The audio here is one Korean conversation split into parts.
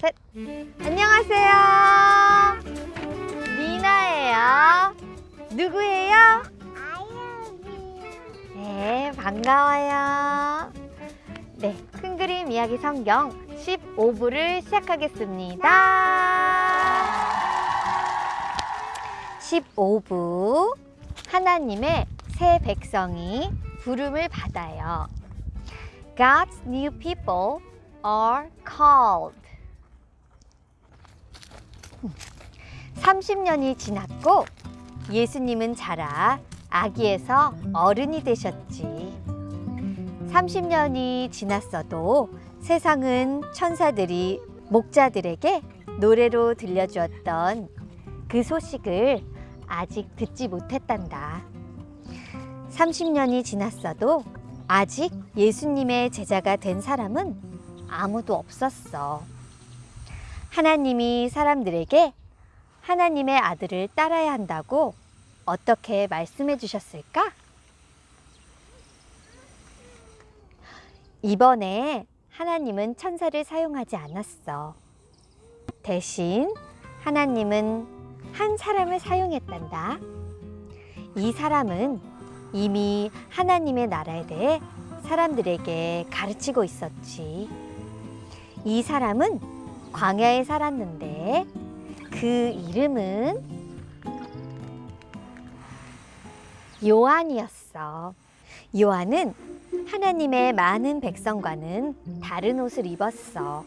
셋. 안녕하세요. 미나예요. 누구예요? 네, 반가워요. 네, 큰 그림 이야기 성경 15부를 시작하겠습니다. 15부 하나님의 새 백성이 부름을 받아요. God's new people are called. 30년이 지났고 예수님은 자라 아기에서 어른이 되셨지. 30년이 지났어도 세상은 천사들이 목자들에게 노래로 들려주었던 그 소식을 아직 듣지 못했단다. 30년이 지났어도 아직 예수님의 제자가 된 사람은 아무도 없었어. 하나님이 사람들에게 하나님의 아들을 따라야 한다고 어떻게 말씀해 주셨을까? 이번에 하나님은 천사를 사용하지 않았어. 대신 하나님은 한 사람을 사용했단다. 이 사람은 이미 하나님의 나라에 대해 사람들에게 가르치고 있었지. 이 사람은 광야에 살았는데 그 이름은 요한이었어. 요한은 하나님의 많은 백성과는 다른 옷을 입었어.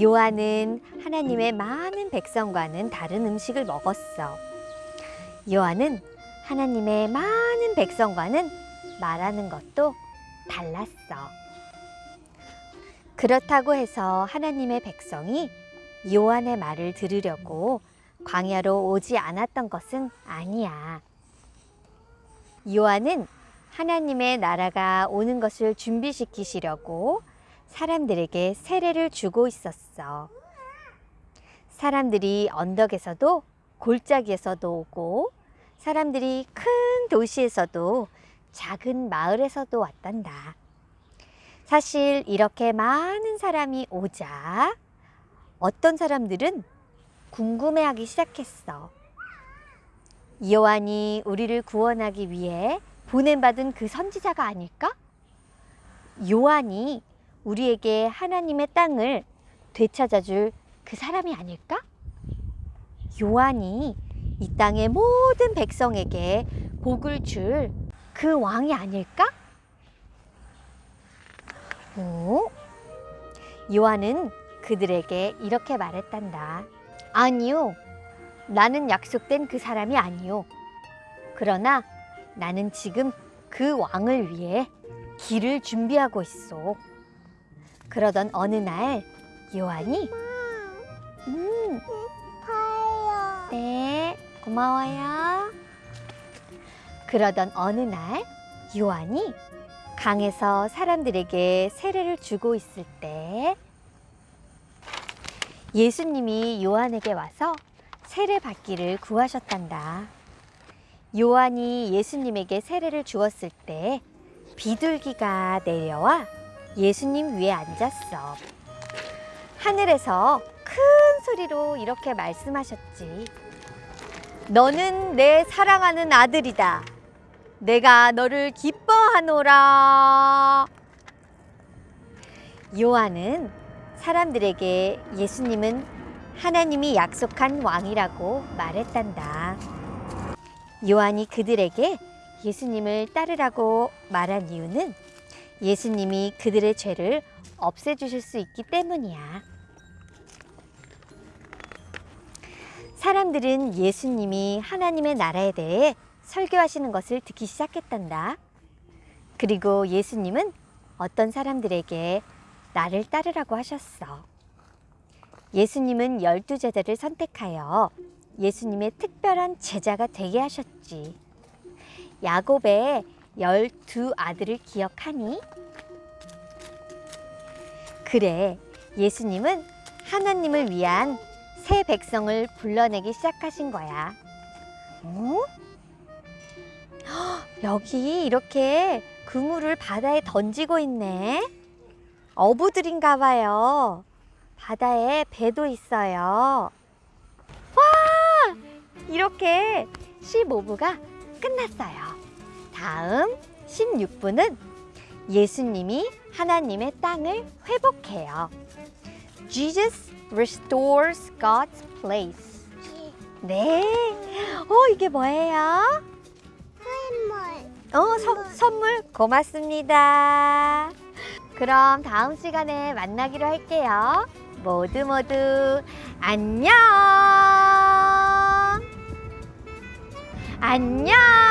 요한은 하나님의 많은 백성과는 다른 음식을 먹었어. 요한은 하나님의 많은 백성과는 말하는 것도 달랐어. 그렇다고 해서 하나님의 백성이 요한의 말을 들으려고 광야로 오지 않았던 것은 아니야. 요한은 하나님의 나라가 오는 것을 준비시키시려고 사람들에게 세례를 주고 있었어. 사람들이 언덕에서도 골짜기에서도 오고 사람들이 큰 도시에서도 작은 마을에서도 왔단다. 사실 이렇게 많은 사람이 오자 어떤 사람들은 궁금해하기 시작했어. 요한이 우리를 구원하기 위해 보냄받은 그 선지자가 아닐까? 요한이 우리에게 하나님의 땅을 되찾아줄 그 사람이 아닐까? 요한이 이 땅의 모든 백성에게 복을 줄 그 왕이 아닐까? 오? 요한은 그들에게 이렇게 말했단다. 아니요. 나는 약속된 그 사람이 아니요. 그러나 나는 지금 그 왕을 위해 길을 준비하고 있어. 그러던 어느 날 요한이 음. 네, 고마워요. 그러던 어느 날 요한이 강에서 사람들에게 세례를 주고 있을 때 예수님이 요한에게 와서 세례 받기를 구하셨단다. 요한이 예수님에게 세례를 주었을 때 비둘기가 내려와 예수님 위에 앉았어. 하늘에서 큰 소리로 이렇게 말씀하셨지. 너는 내 사랑하는 아들이다. 내가 너를 기뻐하노라. 요한은 사람들에게 예수님은 하나님이 약속한 왕이라고 말했단다. 요한이 그들에게 예수님을 따르라고 말한 이유는 예수님이 그들의 죄를 없애주실 수 있기 때문이야. 사람들은 예수님이 하나님의 나라에 대해 설교하시는 것을 듣기 시작했단다. 그리고 예수님은 어떤 사람들에게 나를 따르라고 하셨어. 예수님은 열두 제자를 선택하여 예수님의 특별한 제자가 되게 하셨지. 야곱의 열두 아들을 기억하니? 그래, 예수님은 하나님을 위한 새 백성을 불러내기 시작하신 거야. 어? 헉, 여기 이렇게 그물을 바다에 던지고 있네. 어부들인가 봐요. 바다에 배도 있어요. 와! 이렇게 15부가 끝났어요. 다음 16부는 예수님이 하나님의 땅을 회복해요. Jesus restores God's place. 네. 어, 이게 뭐예요? 어, 서, 선물 고맙습니다. 그럼 다음 시간에 만나기로 할게요. 모두 모두. 안녕. 안녕.